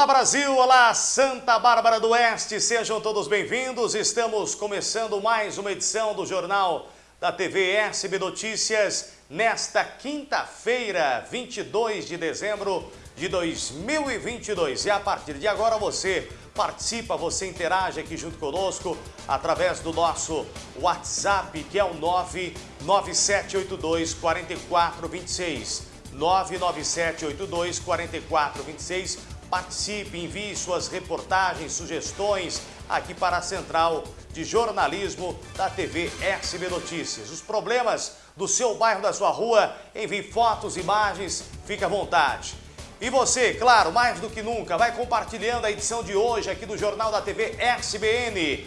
Olá Brasil, olá Santa Bárbara do Oeste, sejam todos bem-vindos. Estamos começando mais uma edição do Jornal da TV SB Notícias nesta quinta-feira, 22 de dezembro de 2022. E a partir de agora você participa, você interage aqui junto conosco através do nosso WhatsApp, que é o 99782 4426. 99782 4426 Participe, envie suas reportagens, sugestões aqui para a Central de Jornalismo da TV SB Notícias. Os problemas do seu bairro, da sua rua, envie fotos, imagens, fique à vontade. E você, claro, mais do que nunca, vai compartilhando a edição de hoje aqui do Jornal da TV SBN.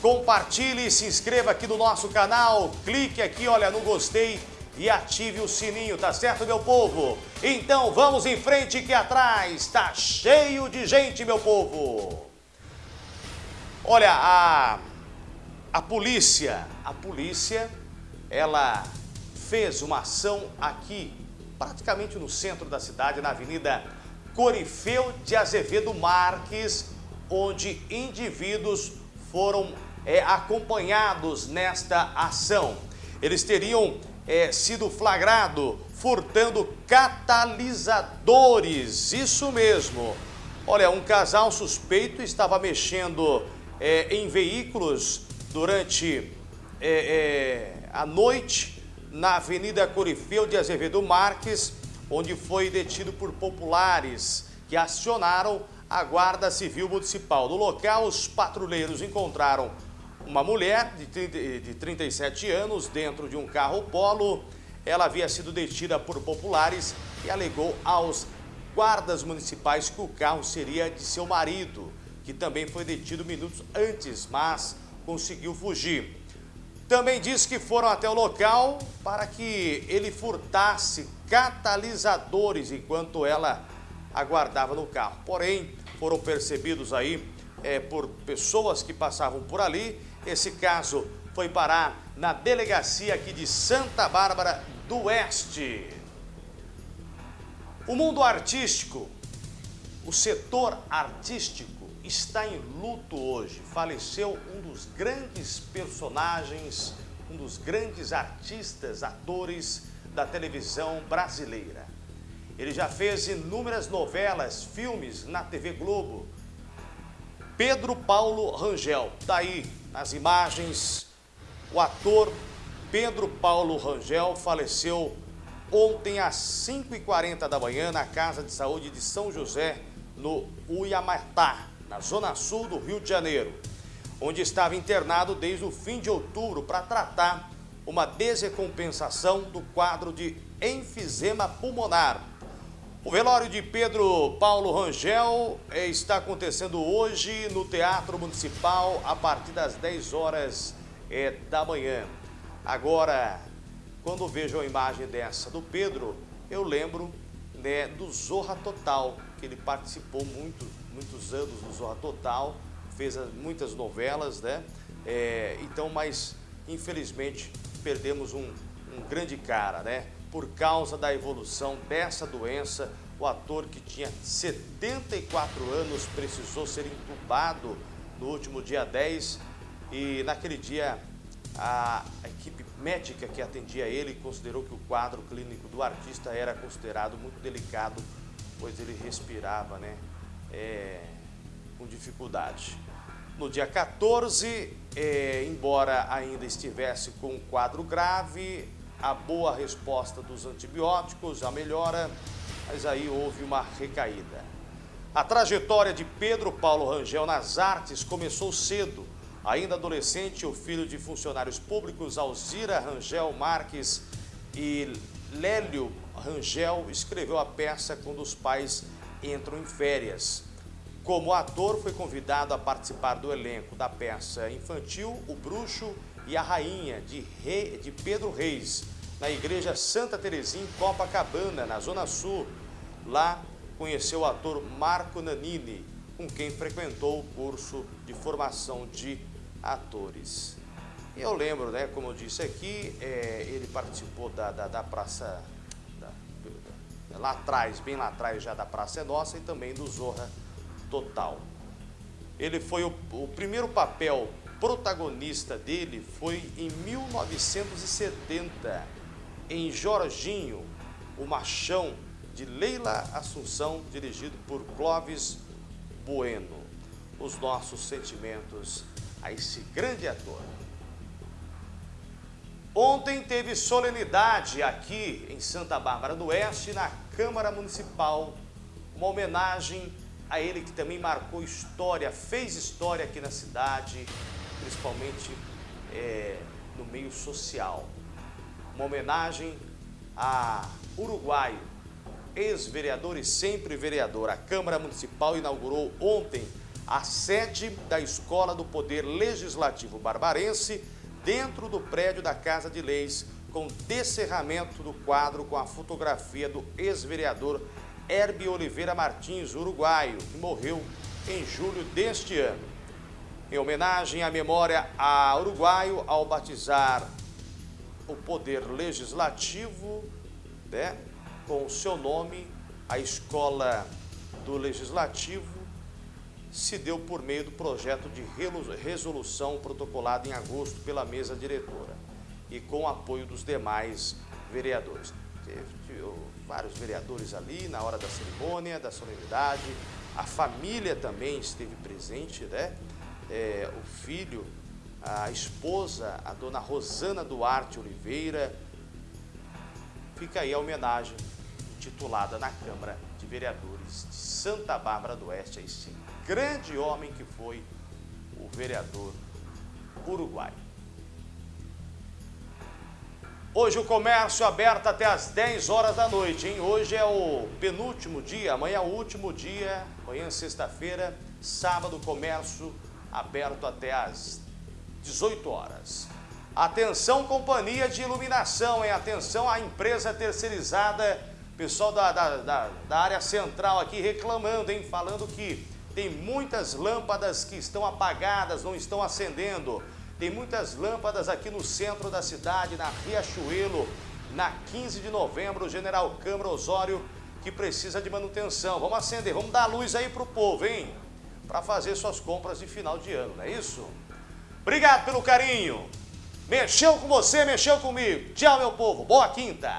Compartilhe, se inscreva aqui no nosso canal, clique aqui, olha, no gostei e ative o sininho, tá certo, meu povo? Então vamos em frente que atrás tá cheio de gente, meu povo. Olha, a, a polícia, a polícia, ela fez uma ação aqui, praticamente no centro da cidade, na Avenida Corifeu de Azevedo Marques, onde indivíduos foram é, acompanhados nesta ação. Eles teriam é, sido flagrado furtando catalisadores. Isso mesmo. Olha, um casal suspeito estava mexendo é, em veículos durante é, é a noite na Avenida Corifeu de Azevedo Marques, onde foi detido por populares que acionaram a Guarda Civil Municipal. No local, os patrulheiros encontraram uma mulher de, 30, de 37 anos dentro de um carro polo. Ela havia sido detida por populares e alegou aos guardas municipais que o carro seria de seu marido, que também foi detido minutos antes, mas conseguiu fugir. Também disse que foram até o local para que ele furtasse catalisadores enquanto ela aguardava no carro. Porém, foram percebidos aí é, por pessoas que passavam por ali esse caso foi parar na delegacia aqui de Santa Bárbara do Oeste. O mundo artístico, o setor artístico está em luto hoje. Faleceu um dos grandes personagens, um dos grandes artistas, atores da televisão brasileira. Ele já fez inúmeras novelas, filmes na TV Globo. Pedro Paulo Rangel, daí tá nas imagens, o ator Pedro Paulo Rangel faleceu ontem às 5h40 da manhã na Casa de Saúde de São José, no Uiamatá, na zona sul do Rio de Janeiro, onde estava internado desde o fim de outubro para tratar uma descompensação do quadro de enfisema pulmonar o velório de Pedro Paulo Rangel eh, está acontecendo hoje no Teatro Municipal a partir das 10 horas é, da manhã. Agora, quando vejo a imagem dessa do Pedro, eu lembro né, do Zorra Total, que ele participou muito, muitos anos do Zorra Total, fez muitas novelas, né? É, então, mas infelizmente perdemos um, um grande cara, né? por causa da evolução dessa doença. O ator que tinha 74 anos precisou ser entubado no último dia 10 e naquele dia a equipe médica que atendia ele considerou que o quadro clínico do artista era considerado muito delicado, pois ele respirava né, é, com dificuldade. No dia 14, é, embora ainda estivesse com um quadro grave, a boa resposta dos antibióticos, a melhora, mas aí houve uma recaída. A trajetória de Pedro Paulo Rangel nas artes começou cedo. Ainda adolescente, o filho de funcionários públicos Alzira Rangel Marques e Lélio Rangel escreveu a peça quando os pais entram em férias. Como ator, foi convidado a participar do elenco da peça infantil O Bruxo e a Rainha, de, Rei, de Pedro Reis, na Igreja Santa Terezinha, em Copacabana, na Zona Sul. Lá conheceu o ator Marco Nanini, com quem frequentou o curso de formação de atores. E eu lembro, né, como eu disse aqui, é, ele participou da, da, da Praça... Da, lá atrás, bem lá atrás já da Praça é Nossa e também do Zorra Total. Ele foi o, o primeiro papel protagonista dele foi em 1970, em Jorginho, o Machão, de Leila Assunção, dirigido por Clóvis Bueno. Os nossos sentimentos a esse grande ator. Ontem teve solenidade aqui em Santa Bárbara do Oeste, na Câmara Municipal, uma homenagem a ele que também marcou história, fez história aqui na cidade, principalmente é, no meio social. Uma homenagem a Uruguaio, ex-vereador e sempre vereador. A Câmara Municipal inaugurou ontem a sede da Escola do Poder Legislativo Barbarense dentro do prédio da Casa de Leis, com descerramento do quadro com a fotografia do ex-vereador Herbie Oliveira Martins, uruguaio, que morreu em julho deste ano. Em homenagem à memória a uruguaio, ao batizar o poder legislativo, né, com o seu nome, a escola do legislativo se deu por meio do projeto de resolução protocolado em agosto pela mesa diretora e com o apoio dos demais vereadores. Teve, vários vereadores ali na hora da cerimônia, da solenidade, a família também esteve presente, né? É, o filho, a esposa, a dona Rosana Duarte Oliveira. Fica aí a homenagem titulada na Câmara de Vereadores de Santa Bárbara do Oeste a esse grande homem que foi o vereador uruguaio. Hoje o comércio aberto até às 10 horas da noite, hein? Hoje é o penúltimo dia, amanhã é o último dia, amanhã é sexta-feira, sábado comércio aberto até às 18 horas. Atenção companhia de iluminação, hein? Atenção à empresa terceirizada, pessoal da, da, da, da área central aqui reclamando, hein? Falando que tem muitas lâmpadas que estão apagadas, não estão acendendo. Tem muitas lâmpadas aqui no centro da cidade, na Riachuelo, na 15 de novembro, General Câmara Osório, que precisa de manutenção. Vamos acender, vamos dar luz aí para o povo, hein? Para fazer suas compras de final de ano, não é isso? Obrigado pelo carinho. Mexeu com você, mexeu comigo. Tchau, meu povo. Boa quinta.